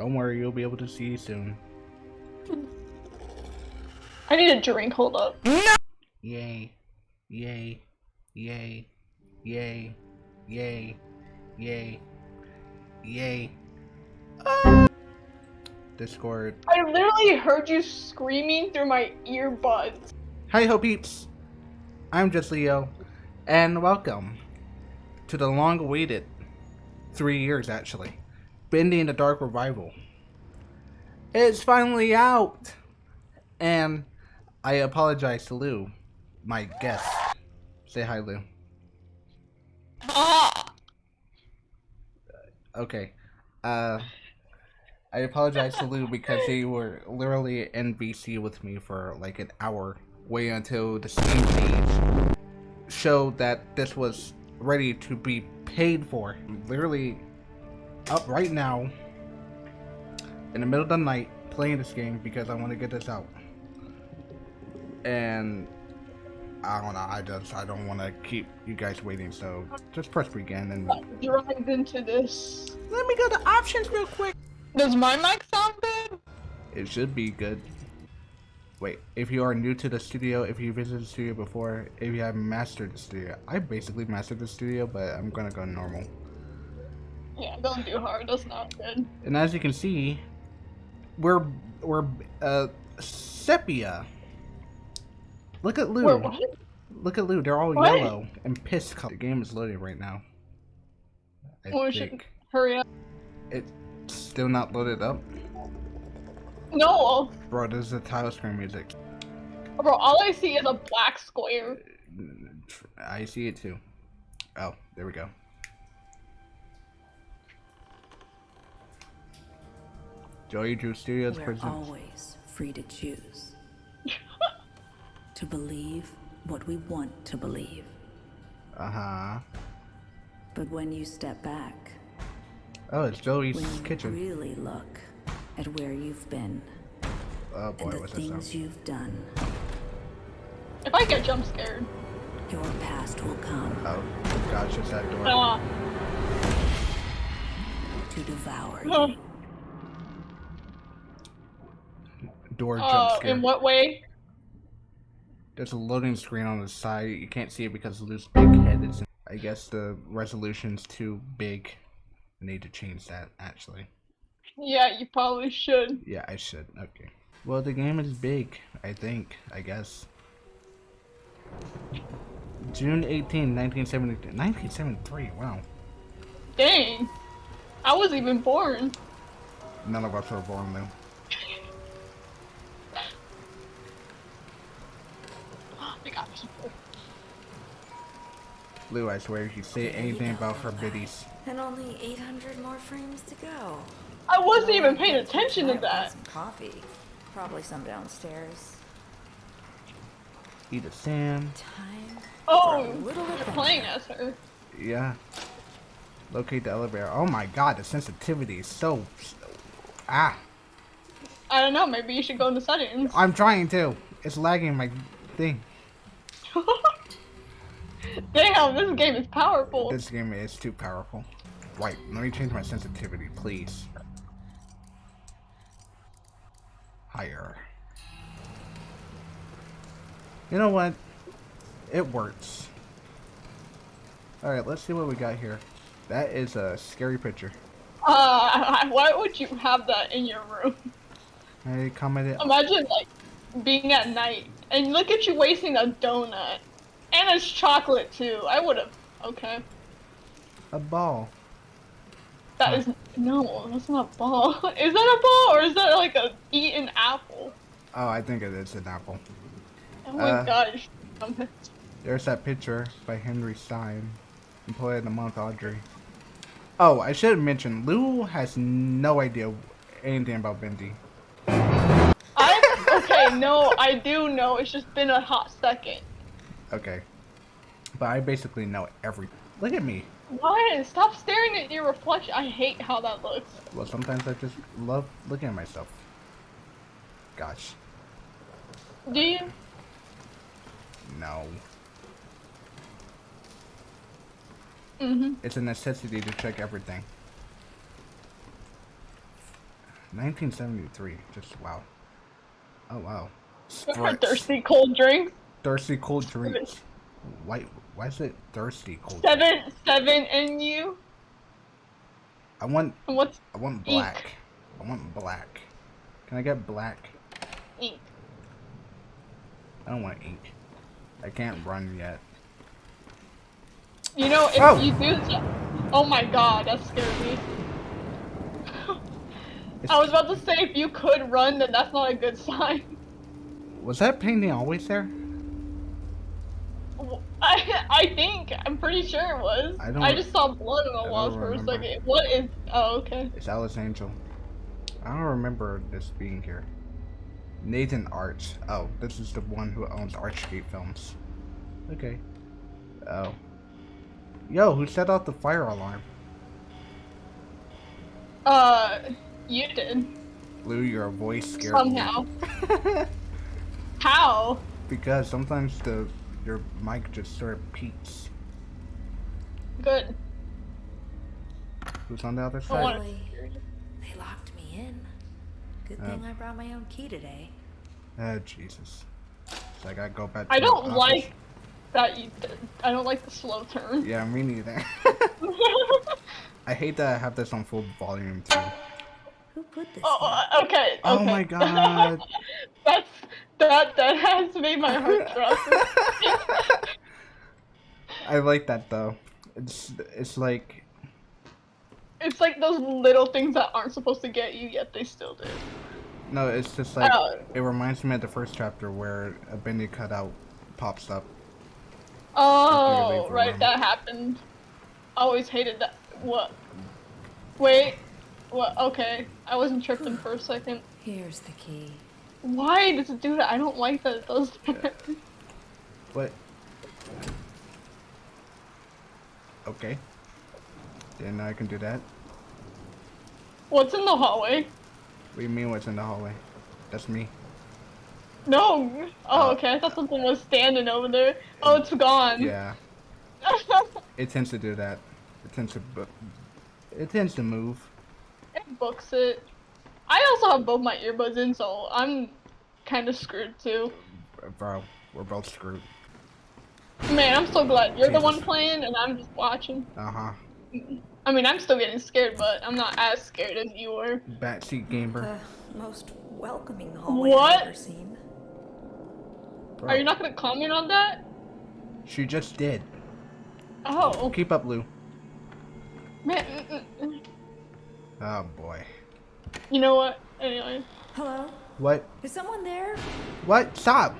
Don't worry, you'll be able to see soon. I need a drink. Hold up. Yay. Yay. Yay. Yay. Yay. Yay. Yay. Ah! Discord. I literally heard you screaming through my earbuds. Hi ho peeps. I'm just Leo. And welcome to the long awaited three years actually. Bendy and the Dark Revival. It's finally out! And I apologize to Lou, my guest. Say hi, Lou. Okay. Uh, I apologize to Lou because they were literally in BC with me for like an hour, waiting until the Steam page showed that this was ready to be paid for. Literally up right now, in the middle of the night, playing this game because I want to get this out. And I don't know. I just I don't want to keep you guys waiting. So just press begin and Drive into this. let me go to options real quick. Does my mic sound good? It should be good. Wait, if you are new to the studio, if you visited the studio before, if you have mastered the studio, I basically mastered the studio, but I'm gonna go normal. Yeah, don't do hard. That's not good. And as you can see, we're we're uh sepia. Look at Lou. Wait? Look at Lou. They're all What? yellow and pissed. color. The game is loading right now. I Oh, think Hurry up. it's still not loaded up. No, Bro, this is the title screen music. bro. All I see is a black square. I see it too. Oh, there we go. Joey Drew Studios We're presents. always free to choose. to believe what we want to believe. Uh huh. But when you step back, Oh, it's Joey's when you kitchen. really look at where you've been Oh and boy, the what's that things you've done, If I get jump scared. your past will come Oh, gosh, it's that door. Uh, to devour No. you. Door jump uh, scare. in what way? There's a loading screen on the side. You can't see it because Lou's big head is. I guess the resolution's too big. I need to change that actually. Yeah, you probably should. Yeah, I should. Okay. Well, the game is big. I think. I guess. June 18, 1973. 1973. Wow. Dang. I was even born. None of us were born though. People. Lou, I swear, if you say anything about her biddies, And only 800 more frames to go. I wasn't even paying attention to Might want that. Some coffee. Probably some downstairs. eat a Sam. Time. Oh, For a little you're playing as her. Yeah. Locate the elevator. Oh my god, the sensitivity is so. Ah. I don't know. Maybe you should go into settings. I'm trying to. It's lagging my thing. Damn, this game is powerful. This game is too powerful. Right, let me change my sensitivity, please. Higher. You know what? It works. Alright, let's see what we got here. That is a scary picture. Uh, why would you have that in your room? I commented. Imagine like being at night and look at you wasting a donut, and it's chocolate too. I would have. Okay, A ball. that is no, that's not a ball. Is that a ball or is that like a eaten apple? Oh, I think it is an apple. Oh my Uh. gosh. There's that picture by Henry Stein. Employee of the month, Audrey. Oh, I should have mentioned Lou has no idea anything about Bendy. I no, I do know. It's just been a hot second. Okay. But I basically know every. Look at me. Why? Stop staring at your reflection. I hate how that looks. Well, sometimes I just love looking at myself. Gosh. Do you? No. Mm-hmm. It's a necessity to check everything. 1973. Just wow. Oh wow. For Spritz. thirsty cold drink. Thirsty cold drink. Why? Why is it thirsty cold? Seven, seven in you. I want. And what's I want Ink. black. I want black. Can I get black? ink? I don't want ink. I can't run yet. You know, if Oh. you do. Oh my god, that scared me. It's- I was about to say, if you could run, then that's not a good sign. Was that painting always there? I, I think, I'm pretty sure it was. I don't- I just saw blood on the walls for a second. What is. Oh, okay. It's Alice Angel. I don't remember this being here. Nathan Arch. Oh, this is the one who owns Archgate Films. Okay. Oh. Yo, who set off the fire alarm? Uh, you did. Blue, your voice scared Somehow. me. How? because sometimes the your mic just sort of peaks. Good. Who's on the other side? want Really? They locked me in. Good Oh. thing I brought my own key today. Oh, Jesus. So I gotta go back to I don't office. like that you did. I don't like the slow turn. Yeah, me neither. I hate that I have this on full volume too. Who put this oh, uh, okay. Oh my god. That's that that has made my heart drop. I like that though. It's it's like it's like those little things that aren't supposed to get you, yet they still do. no, it's just like Oh. it reminds me of the first chapter where a Bendy cutout pops up. Oh, right, room. that happened. I always hated that. What? Wait. What? Okay, I wasn't tripping for a second. Here's the key. Why does it do that? I don't like that it does that. But okay, then I can do that. What's in the hallway? What do you mean? What's in the hallway? That's me. No. Oh, Uh, okay. I thought something was standing over there. Oh, it's gone. Yeah, it tends to do that. It tends to it tends to move. It books it. I also have both my earbuds in, so I'm kind of screwed too. Bro, we're both screwed. Man, I'm so glad you're the one playing and I'm just watching. Uh huh. I mean, I'm still getting scared, but I'm not as scared as you were. Backseat gamer. The most welcoming hallway What? I've ever seen. Bro, Are you not gonna comment on that? She just did. Oh, Keep up, Lou. man. Oh boy. You know what? Anyway. Hello? What? Is someone there? What? Stop!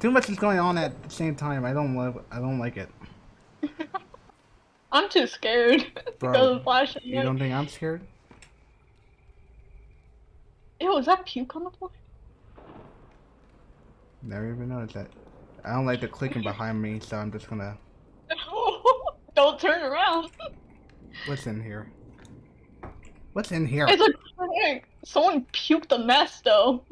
Too much is going on at the same time. I don't love. I don't like it. I'm too scared Bro, to go to the flashlight. You don't think I'm scared? Ew, is that puke on the floor? Never even noticed that. I don't like the clicking behind me, so I'm just gonna. don't turn around. What's in here? What's in here? It's a prank. Someone puked a mess, though.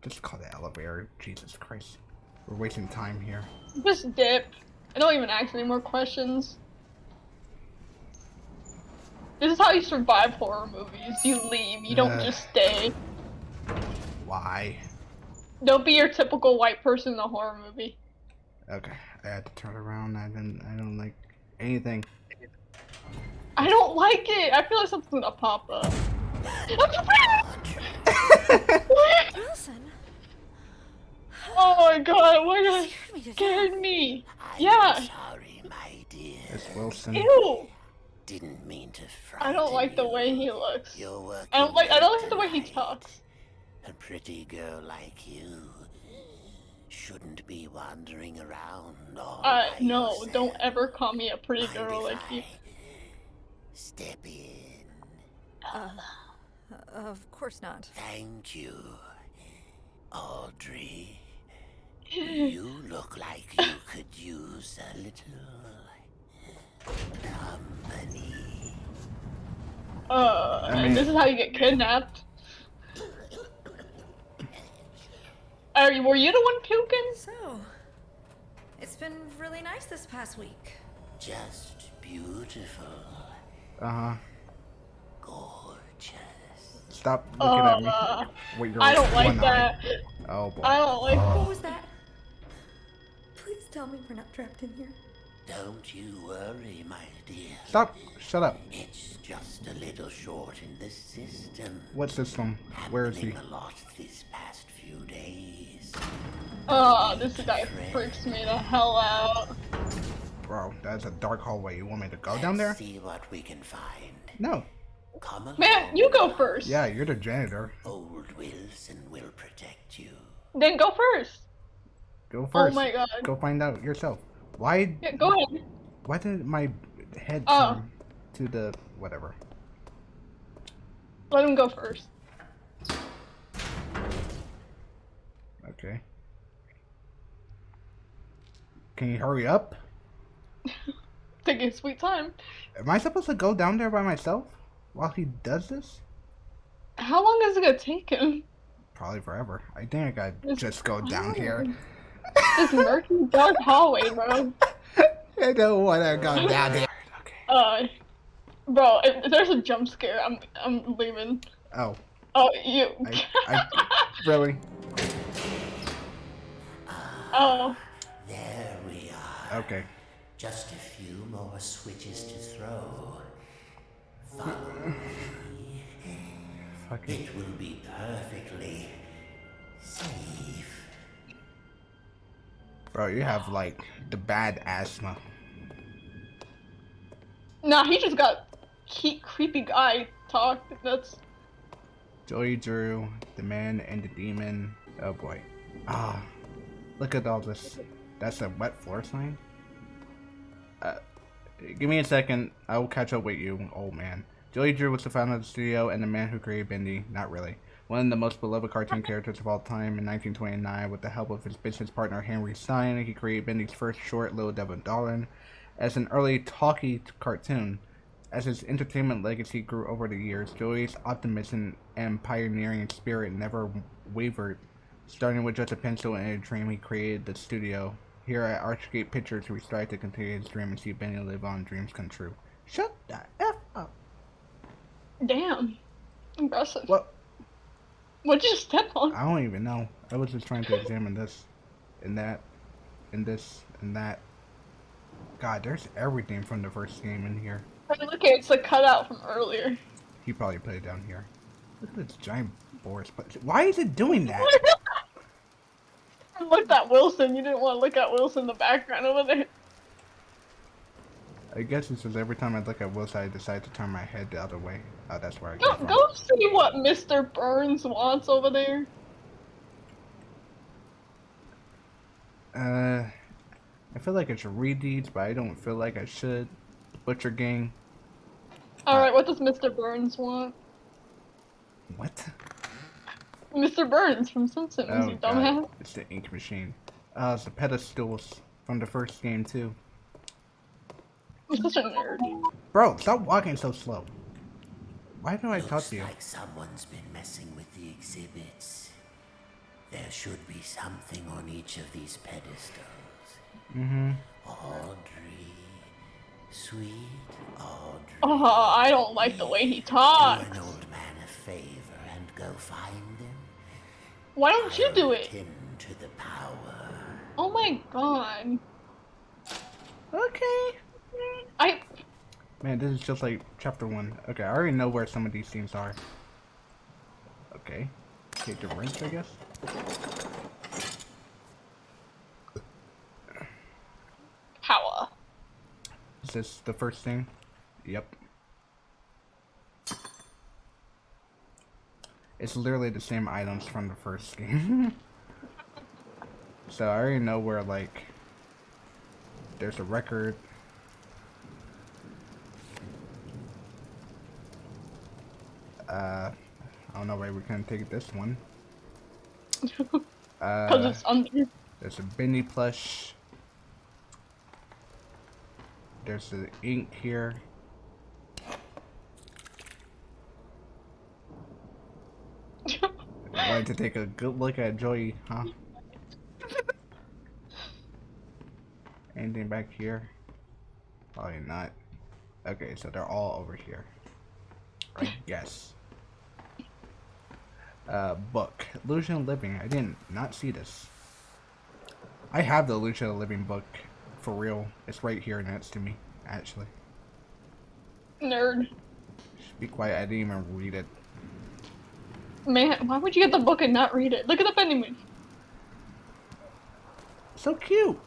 Just call the elevator. Jesus Christ. We're wasting time here. Just dip. I don't even ask any more questions. This is how you survive horror movies. You leave. You don't Ugh. just stay. Why? Don't be your typical white person in a horror movie. Okay, I had to turn around. I didn't. I don't like anything. I don't like it. I feel like something's gonna pop up. Wilson? oh my god, why did Scared me to scared death. me? I'm Yeah. sorry, my dear. It's Wilson. Ew. Didn't mean to frighten I don't like the way he looks. You're working I don't like I don't like the way he talks. A pretty girl like you shouldn't be wandering around all Uh by no, yourself. don't ever call me a pretty girl if like you. I Step in. Uh, of course not. Thank you, Audrey. You look like you could use a little company. Uh, I mean- this is how you get kidnapped. Are you, were you the one puking? So, it's been really nice this past week. Just beautiful, Uh huh. gorgeous. Stop looking at me. Uh, with your I don't like one eye. that. Oh boy. I don't like. What was that? Please tell me we're not trapped in here. Don't you worry, my dear. Stop. Shut up. It's just a little short in the system. What system? Where is he? Happening a lot this past few days. Oh, this guy freaks me the hell out. Bro, that's a dark hallway. You want me to go down Let's there? See what we can find. No. Come along. Man, you go first. Yeah, you're the janitor. Old Wilson will protect you. Then go first. Go oh first. Oh my god. Go find out yourself. Why? Yeah, go ahead. Why did my head Oh. turn to the whatever? Let him go first. Okay. Can you hurry up? Take your sweet time. Am I supposed to go down there by myself while he does this? How long is it gonna take him? Probably forever. I think I gotta It's just go down here. This murky, dark hallway, bro. I don't want to go down there. Okay. Uh, bro, if, if there's a jump scare, I'm I'm leaving. Oh, Oh, you. I, I really? oh, There we are. Okay. Just a few more switches to throw. Follow me. It will be perfectly safe. Bro, you have like the bad asthma. nah, he just got he, creepy guy talk. That's Joey Drew, the man and the demon. Oh boy. Ah, look at all this. That's a wet floor sign? Give me a second. I will catch up with you, old man. Joey Drew was the founder of the studio and the man who created Bendy. Not really. One of the most beloved cartoon characters of all time. In 1929, with the help of his business partner Henry Stein, he created Bendy's first short, Little Devil Darling, as an early talkie cartoon. As his entertainment legacy grew over the years, Joey's optimism and pioneering spirit never wavered. Starting with just a pencil and a dream, he created the studio. Here at Archgate Pictures, we strive to continue his dream and see Bendy live on dreams come true. Shut the F up. damn impressive. What? What'd you step on? I don't even know. I was just trying to examine this and that and this and that. God, there's everything from the first game in here. Look, it's the cutout from earlier. He probably put it down here. Look at this giant Boris. But why is it doing that? Looked at Wilson. You didn't want to look at Wilson in the background over there. I guess it's just every time I look at Wilson, I decide to turn my head the other way. Oh, that's where I Go, get from. go see what Mr. Burns wants over there. Uh, I feel like I should read these, but I don't feel like I should. Butcher Gang. Alright, what does Mr. Burns want? What? Mr. Burns from Simpsons, Oh, you God. dumbass. It's the ink machine. Uh, it's the pedestals from the first game, too. I'm such a nerd. Bro, stop walking so slow. Why do I talk Looks to you? like someone's been messing with the exhibits. There should be something on each of these pedestals. Mm-hmm. Audrey. Sweet Audrey. Oh, I don't like the way he talks. Do talks. an old man a favor and go find them. Why don't you do it? Him to the power. Oh my god. Okay. I Man, this is just like chapter one. Okay, I already know where some of these themes are. Okay. Take the wrench, I guess. power. Is this the first thing? Yep. It's literally the same items from the first game. so I already know where, like, there's a record. Uh, I don't know why we can take this one. Uh, it's under. there's a Bendy plush. There's the ink here. Wanted to take a good look at Joey, huh? Anything back here? Probably not. Okay, so they're all over here. I guess. Uh, book. Illusion of Living. I didn't not see this. I have the Illusion of Living book. For real. It's right here next to me, actually. Nerd. Be quiet, I didn't even read it. Man, why would you get the book and not read it? Look at the vending machine. So cute!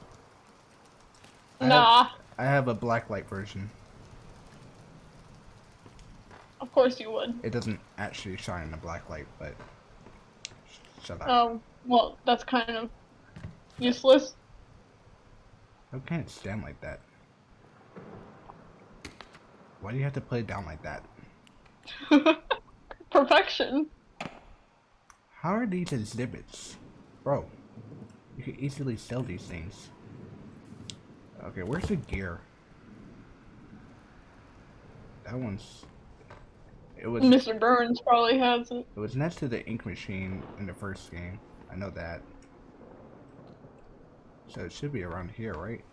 I have- Nah, I have a blacklight version. of course you would. It doesn't actually shine in the blacklight, but... Shut up. Um, well, that's kind of useless. How can it stand like that? Why do you have to play it down like that? Perfection. How are these exhibits? Bro, you can easily sell these things. Okay, where's the gear? That one's... It was, Mr. Burns probably has it. it. was next to the ink machine in the first game. I know that. So it should be around here, right?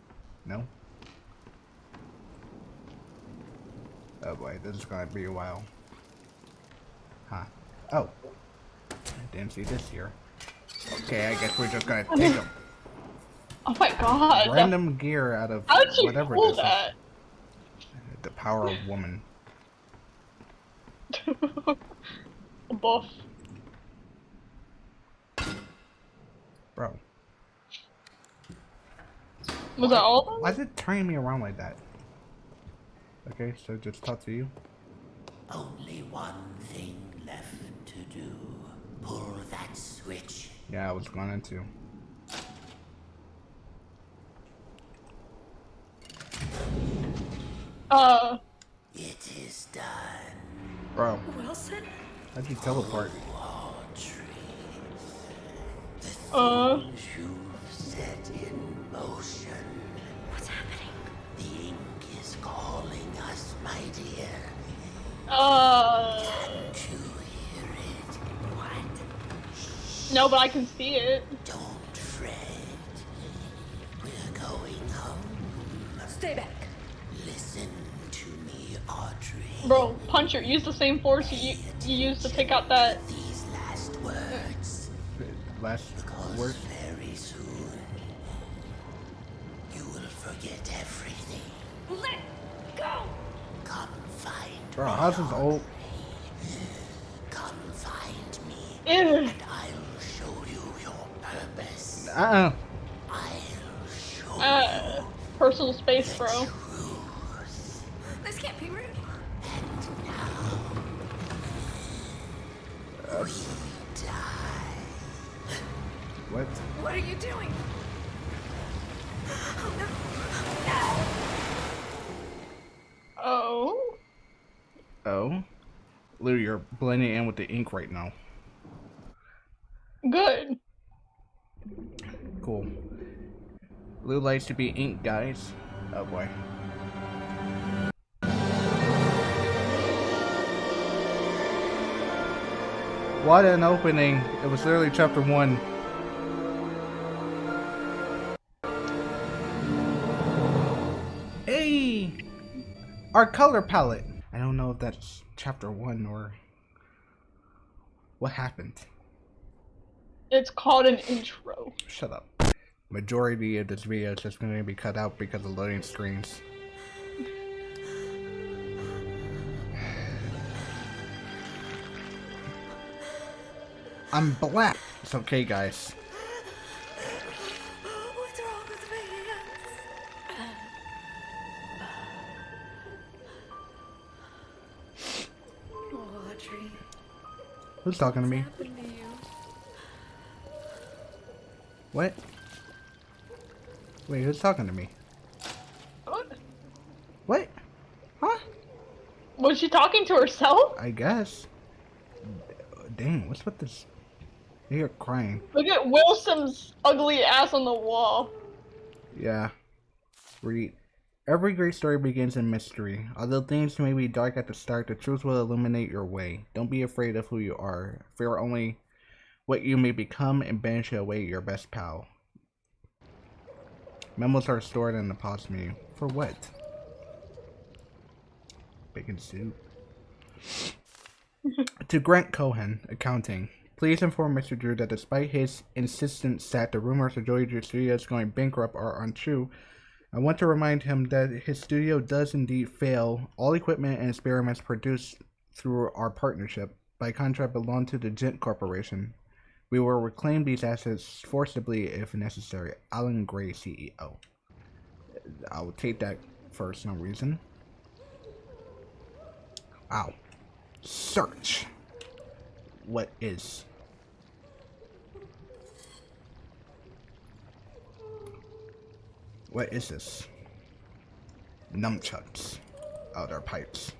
No? Oh boy, this is gonna be a while. Huh. Oh. I didn't see this here. Okay, I guess we're just gonna take a Oh my god. random gear out of How did you whatever pull this is. that? The power of woman. A buff. Bro, Was that all of them? why is it turning me around like that? Okay, so just talk to you. Only one thing left to do. Pull that switch. Yeah, I was going to. Uh, It is done. Bro, Wilson? how'd you teleport? Audrey. uh, You've set in motion. What's happening? The ink is calling us, my dear. uh, Can't you hear it? What? No, but I can see it. Don't fret. We're going home. Stay back. Listen to me, Audrey. Bro, Puncher, use the same force you, you used to pick out that. These last words. Last Because word? very soon, you will forget everything. Let go! Come find Bro, me. how's this old? Come find me, Ew. Purpose. Uh-uh. Uh, personal space, bro. This can't be real. Die. What? What are you doing? Oh. Oh? Lou, you're blending in with the ink right now. Good. Cool. Lou likes to be ink, guys. Oh boy. What an opening. It was literally chapter one. Hey! Our color palette. I don't know if that's chapter one or what happened. It's called an intro. Shut up. Majority of this video is just going to be cut out because of loading screens. I'm black. It's okay, guys. What's wrong with me? Audrey, Who's talking to me? to? What? Wait, who's talking to me? What? What? Huh? Was she talking to herself? I guess. Dang, what's with this? You're crying. Look at Wilson's ugly ass on the wall. Yeah. Read. Every great story begins in mystery. Although things may be dark at the start, the truth will illuminate your way. Don't be afraid of who you are. Fear only what you may become and banish away your best pal. Memos are stored in the pause menu. For what? Bacon soup. to Grant Cohen, accounting. Please inform Mr. Drew that despite his insistence that the rumors of Joey Drew Studios going bankrupt are untrue, I want to remind him that his studio does indeed fail. All equipment and experiments produced through our partnership by contract belong to the Gent Corporation. We will reclaim these assets forcibly if necessary. Alan Gray, CEO. I'll take that for some reason. Ow. Search. What is? What is this? Nunchucks. Oh, they're pipes.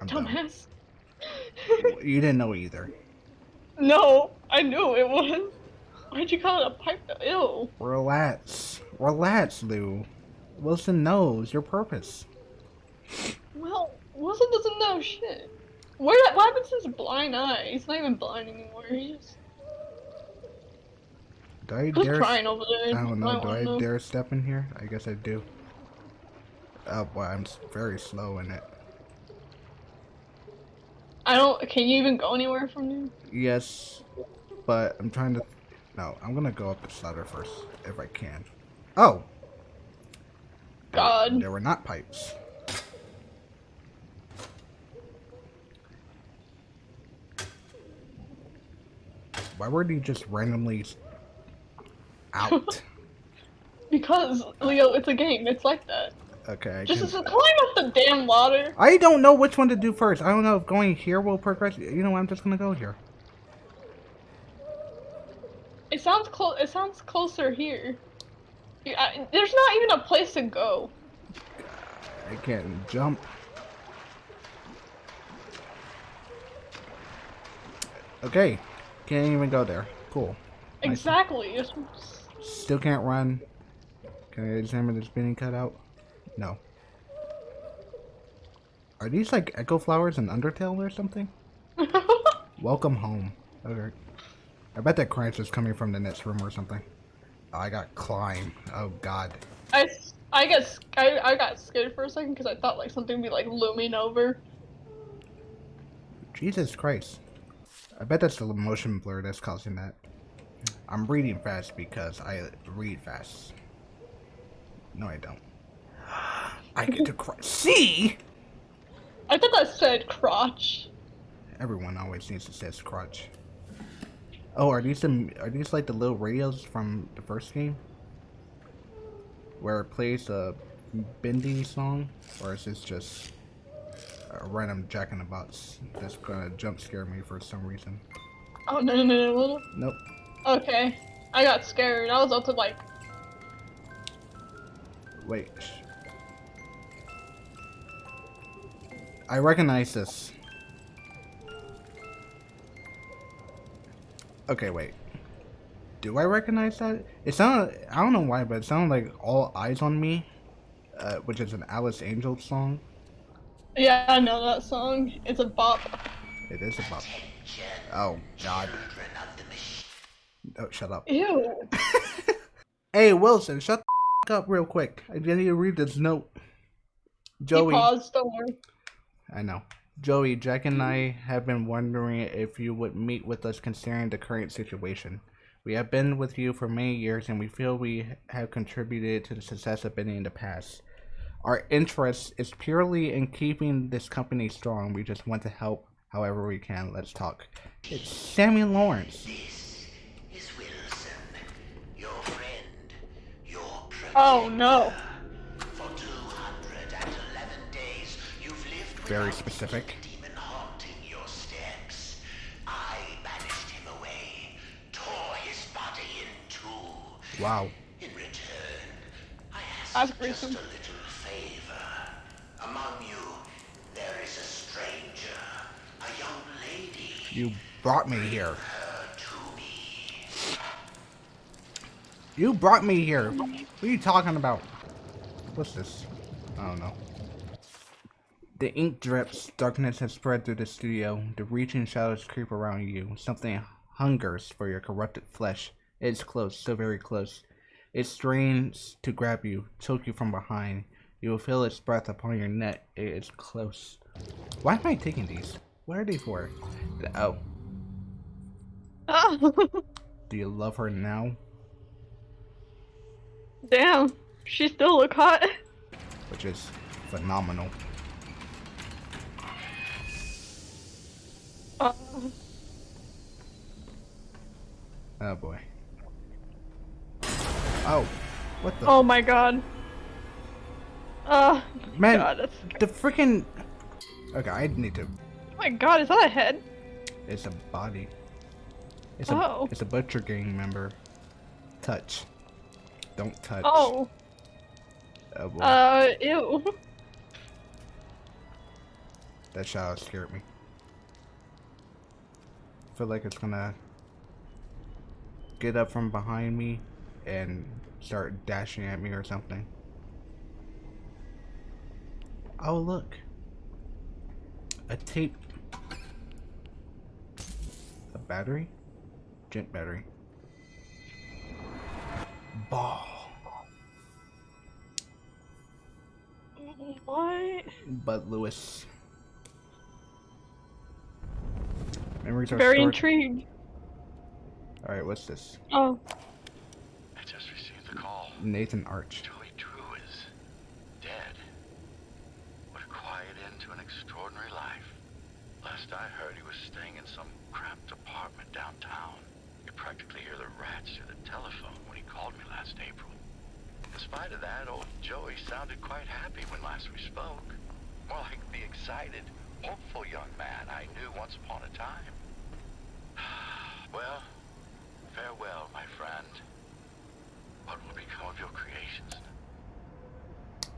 I'm dumb. Dumbass. You didn't know either. No, I knew it was. Why'd you call it a pipe? Ew. Relax. Relax, Lou. Wilson knows your purpose. Well, Wilson doesn't know shit. Where? What happened to his blind eye? He's not even blind anymore. He just. Do I Who's dare? crying over there? I don't know. Do I know. dare step in here? I guess I do. Oh boy, I'm very slow in it. I don't. Can you even go anywhere from here? Yes, but I'm trying to. No, I'm gonna go up this ladder first if I can. Oh. God. There were not pipes. Why were you just randomly out? Because Leo, it's a game. It's like that. Okay, I Just can- climb up the damn ladder. I don't know which one to do first. I don't know if going here will progress. You know what? I'm just gonna go here. It sounds close. It sounds closer here. I- there's not even a place to go. I can't jump. Okay, can't even go there. Cool. Exactly. It's- Still can't run. Can I examine the cut cutout? No. Are these like echo flowers in Undertale or something? Welcome home. Okay. I bet that crunch is coming from the next room or something. Oh, I got climb. Oh god. I, I got I, I got scared for a second because I thought like something would be like looming over. Jesus Christ. I bet that's the motion blur that's causing that. I'm reading fast because I read fast. No, I don't. I get to cry. See? I thought that said crotch. Everyone always needs to say crutch. Oh, are these some? Are these like the little radios from the first game? Where it plays a Bendy song, or is this just a random Jack in the Box that's gonna jump scare me for some reason? Oh no no no no no. Nope. Okay. I got scared. I was up to like Wait. I recognize this. Okay, wait. Do I recognize that? It sounded. I don't know why, but it sounded like "All Eyes on Me," uh, which is an Alice Angel song. yeah I know that song. It's a bop. It is a bop. Oh God. Oh, shut up. Ew. Hey Wilson, shut the up real quick. I need to read this note. Joey. He paused. Don't worry. I know. Joey, Jack and I have been wondering if you would meet with us considering the current situation. We have been with you for many years and we feel we have contributed to the success of Bendy in the past. Our interest is purely in keeping this company strong. We just want to help however we can. Let's talk. It's Sammy Lawrence. This is Wilson, your friend, your protector. Oh no. In specific. Wow. In return, I ask That's just gruesome. a little favor. Among you, there is a stranger, a young lady. You brought me here. To me. You brought me here. What are you talking about? What's this? I don't know. The ink drips, darkness has spread through the studio. The reaching shadows creep around you. Something hungers for your corrupted flesh. It's close, so very close. It strains to grab you, choke you from behind. You will feel its breath upon your neck. It is close. Why am I taking these? What are they for? Oh. Oh, Do you love her now? damn. She still look hot. Which is phenomenal. Oh boy. Oh, what the oh my god. Oh man? god, that's The freaking. Okay, I need to. Oh my god, is that a head? It's a body. It's a Oh. it's a butcher gang member. Touch. Don't touch. Oh. Oh boy, Uh, ew. that shadow scared me. Feel like it's gonna get up from behind me and start dashing at me or something. Oh look. A tape. A battery? Gent battery. Ball. What? Bud Lewis. Memories are Very stored. intrigued. Alright, what's this? Oh. I just received the call. Nathan Arch. Joey Drew is dead. What a quiet end to an extraordinary life. Last I heard, he was staying in some cramped apartment downtown. You practically hear the rats through the telephone when he called me last April. In spite of that, old Joey sounded quite happy when last we spoke. More like the excited, hopeful young man I knew once upon a time. well, farewell, my friend. What will become of your creations?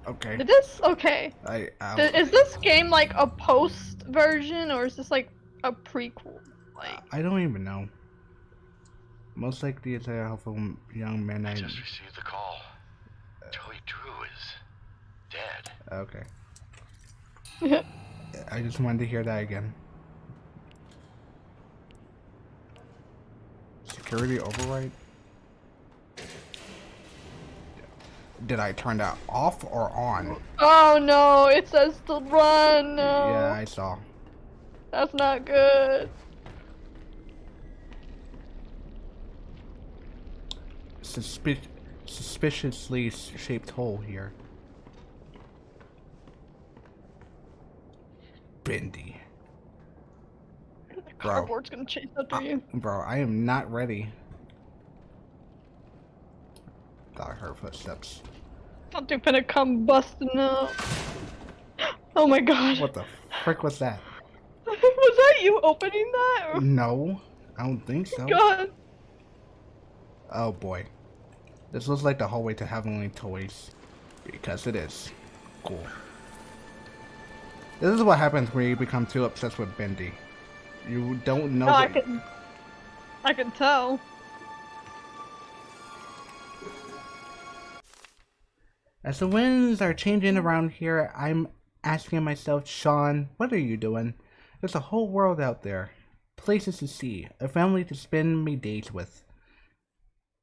Okay. Is this okay? I, I Th- Is this game like a post version or is this like a prequel? Like, I don't even know. Most likely it's a helpful young man I I just received the call. Uh, Joey Drew is dead. Okay. I just wanted to hear that again. Security override? Did I turn that off or on? oh no, it says to run. No, Yeah, I saw. that's not good. Suspi- suspiciously shaped hole here. Bendy. The Bro. cardboard's gonna chase after uh, you. Bro, I am not ready. Thought I heard footsteps. Something finna come busting out. Oh my god. What the frick was that? was that you opening that? Or- No, I don't think so. Oh god. Oh boy. This looks like the hallway to Heavenly Toys. Because it is. Cool. This is what happens when you become too obsessed with Bendy. You don't know Oh, I can. I can tell. As the winds are changing around here, I'm asking myself, Sean, what are you doing? There's a whole world out there. Places to see, a family to spend me days with.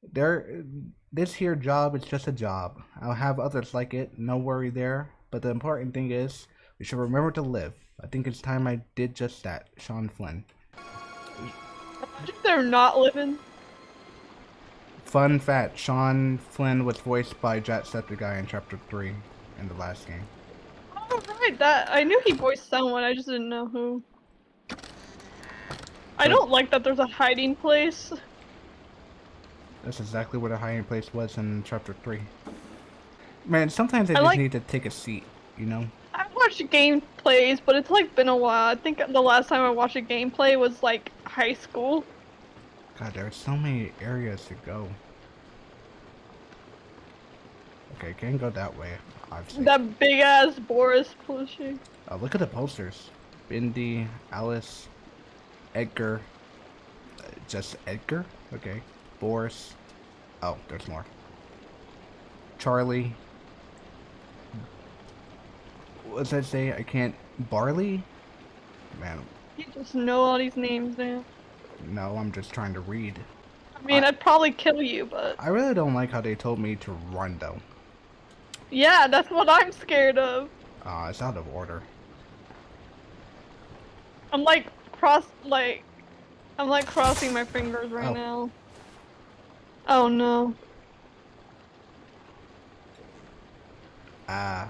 There this here job is just a job. I'll have others like it, no worry there. But the important thing is we should remember to live. I think it's time I did just that, Sean Flynn. They're not living. Fun fact, Sean Flynn was voiced by Jacksepticeye in chapter three in the last game. Oh right, that I knew he voiced someone. I just didn't know who. I don't like that there's a hiding place. That's exactly what a hiding place was in chapter three. Man, sometimes I I just like- need to take a seat, you know? I've watched gameplays, but it's like been a while. I think the last time I watched a gameplay was like high school. God, there are so many areas to go. Okay, can't go that way, obviously. That big ass Boris plushie. Oh, look at the posters. Bendy, Alice, Edgar. Uh, just Edgar? Okay. Boris. Oh, there's more. Charlie. What does that say? I can't. Barley? Man, You just know all these names now. no, I'm just trying to read. I mean, I- I'd probably kill you, but I really don't like how they told me to run, though. Yeah, that's what I'm scared of. Uh, it's out of order. I'm like cross like I'm like crossing my fingers right Oh. now. Oh no. Ah.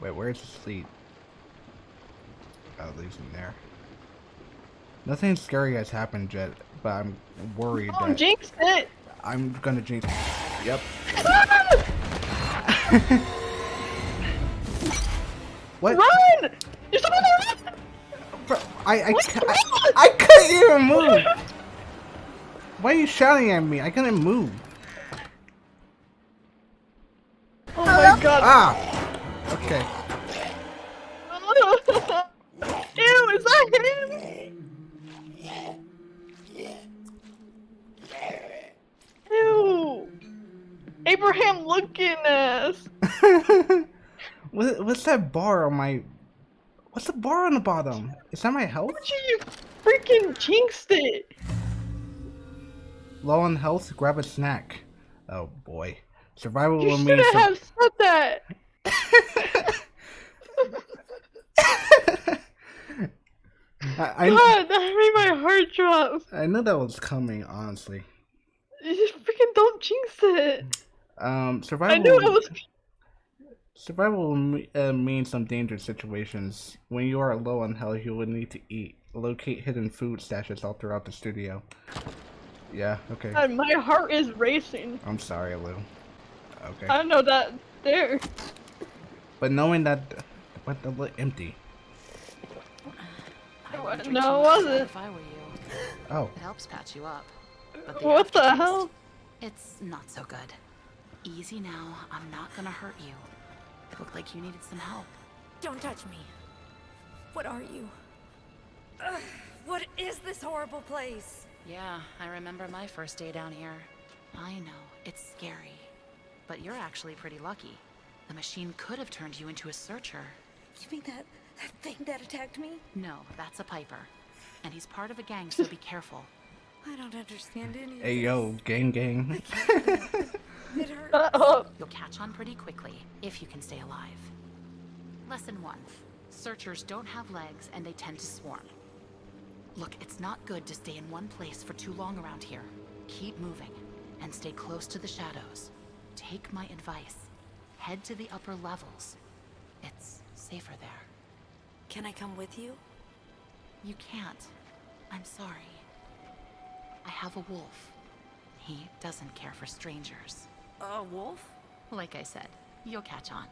wait, where's the seat? Oh, it leaves him there. Nothing scary has happened yet, but I'm worried Oh, that jinx it! I'm gonna jinx. It. Yep. what? Run! You're supposed to run! Bro, I I, What? ca- I I couldn't even move. Why are you shouting at me? I couldn't move. Oh my god. Ah. Okay. Ew, is that him? Ew. Abraham looking ass. what, what's that bar on my? What's the bar on the bottom? Is that my health? You freaking jinxed it. Low on health, grab a snack. Oh boy. Survival You will should mean have said that. I, I, God, that made my heart drop. I knew that was coming, honestly. You just freaking don't jinx it. Um, survival. I knew it was. Survival will uh, mean some dangerous situations. When you are low on health, you will need to eat. Locate hidden food stashes all throughout the studio. Yeah, okay. God, my heart is racing. I'm sorry, Lou. Okay. I know that there. But knowing that, what the li- empty. I wouldn't drink No, it wasn't. If I were you, Oh, it helps patch you up. But What the hell? It's not so good. Easy now. I'm not gonna hurt you. It Looked like you needed some help. Don't touch me. What are you? Ugh, what is this horrible place? Yeah, I remember my first day down here. I know, it's scary. But you're actually pretty lucky. The machine could have turned you into a searcher. You mean that that thing that attacked me? No, that's a Piper. And he's part of a gang, so be careful. I don't understand any of hey yo, gang gang. It hurts. Uh, oh, You'll catch on pretty quickly, if you can stay alive. Lesson one. Searchers don't have legs and they tend to swarm. Look, it's not good to stay in one place for too long around here. Keep moving and stay close to the shadows. Take my advice. Head to the upper levels. It's safer there. Can I come with you? You can't. I'm sorry. I have a wolf. He doesn't care for strangers. A wolf? Like I said, you'll catch on.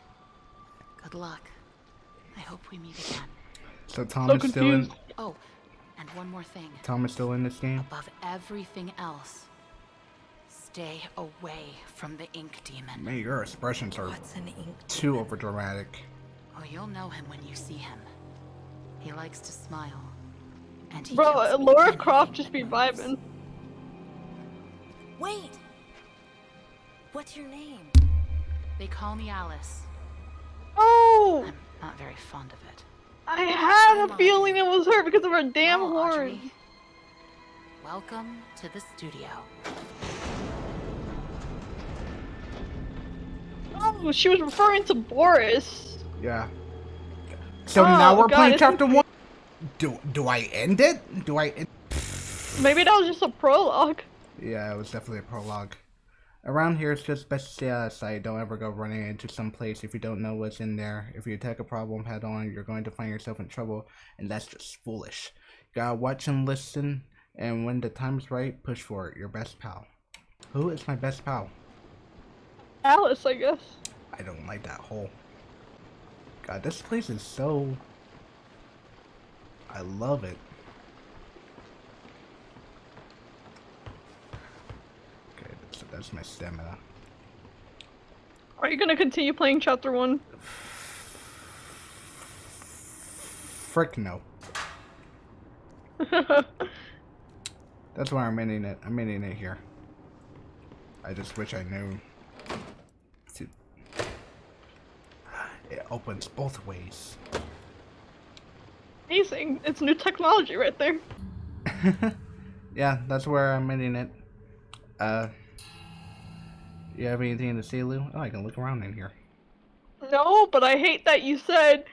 Good luck. I hope we meet again. So Tom so is still in. Oh, and one more thing. Tom is still in this game. Above everything else, stay away from the ink demon. Man, your expressions are What's an ink? too overdramatic. Oh, you'll know him when you see him. He likes to smile. And he Bro, Laura Croft just be vibing. Wait! What's your name? They call me Alice. Oh, I'm not very fond of it. I had a feeling it was her because of her damn Well, horn. Audrey, welcome to the studio. Oh, she was referring to Boris. Yeah. So Oh, now we're God, playing chapter one. Do do I end it? Do I? End- Maybe that was just a prologue. yeah, it was definitely a prologue. Around here, it's just best to stay out of sight. Don't ever go running into some place if you don't know what's in there. If you attack a problem head on, you're going to find yourself in trouble, and that's just foolish. Gotta watch and listen, and when the time's right, push for it. Your best pal. Who is my best pal? Alice, I guess. I don't like that hole. God, this place is so. I love it. Okay, that's, my stamina. Are you gonna continue playing chapter one? Frick no. That's why I'm ending it. I'm ending it here. I just wish I knew. It opens both ways. Amazing. It's new technology right there. yeah, that's where I'm ending it. Uh, you have anything to say, Lou? Oh, I can look around in here. No, but I hate that you said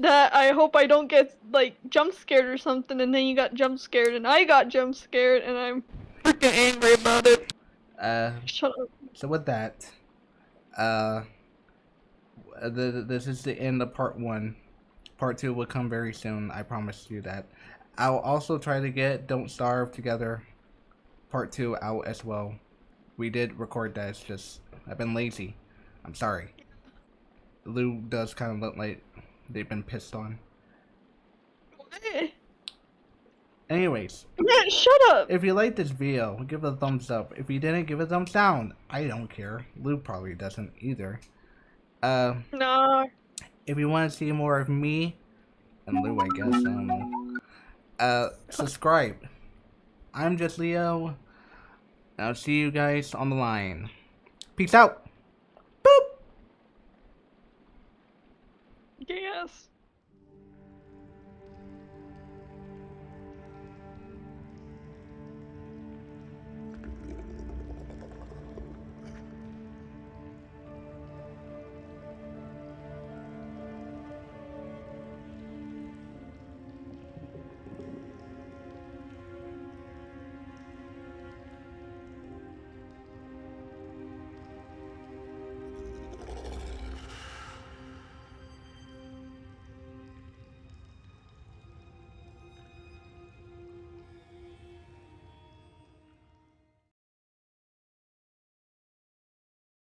that I hope I don't get like jump scared or something, and then you got jump scared, and I got jump scared, and I'm freaking angry about it. Uh, Shut up. so with that, uh, the, this is the end of part one. Part two will come very soon. I promise you that. I'll also try to get "Don't Starve" together, part two out as well. We did record that. It's just I've been lazy. I'm sorry. Lou does kind of look like they've been pissed on. Eh, Anyways, Man, shut up. if you liked this video, give it a thumbs up. If you didn't, give it a thumbs down. I don't care. Lou probably doesn't either. Uh, Nah. if you want to see more of me and Lou, I guess I don't know. Uh, subscribe. I'm just Leo. I'll see you guys on the line. Peace out.